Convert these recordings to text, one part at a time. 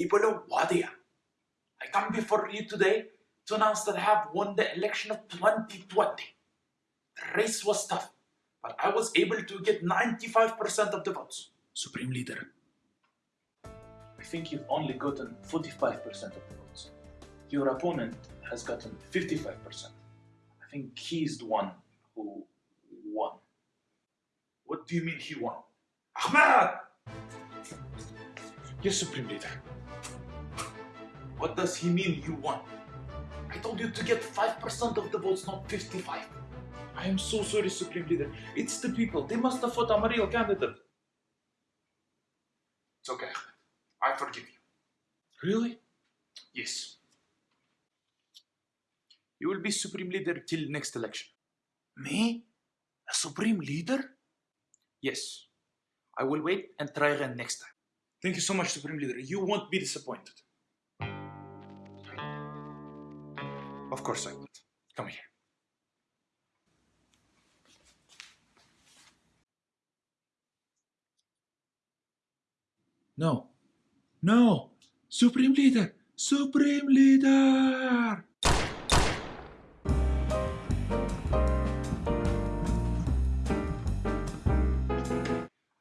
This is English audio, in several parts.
people of Wadiya. I come before you today to announce that I have won the election of 2020. The race was tough, but I was able to get 95% of the votes. Supreme Leader, I think you've only gotten 45% of the votes. Your opponent has gotten 55%. I think he's the one who won. What do you mean he won? Ahmed! Yes, Supreme Leader. What does he mean you won? I told you to get 5% of the votes, not 55. I am so sorry, Supreme Leader. It's the people. They must have fought a real candidate. It's okay. I forgive you. Really? Yes. You will be Supreme Leader till next election. Me? A Supreme Leader? Yes. I will wait and try again next time. Thank you so much, Supreme Leader. You won't be disappointed. Of course I won't. Come here. No. No! Supreme Leader! Supreme Leader!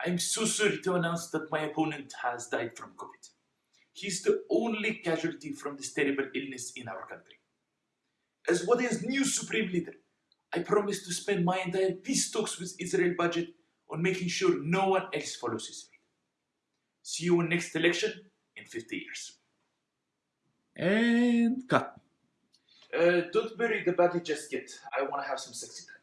I'm so sorry to announce that my opponent has died from COVID. He's the only casualty from this terrible illness in our country. As Wadiya's new supreme leader, I promise to spend my entire peace talks with Israel budget on making sure no one else follows his fate. See you in next election in 50 years. And cut. Uh, don't bury the body just yet. I want to have some sexy time.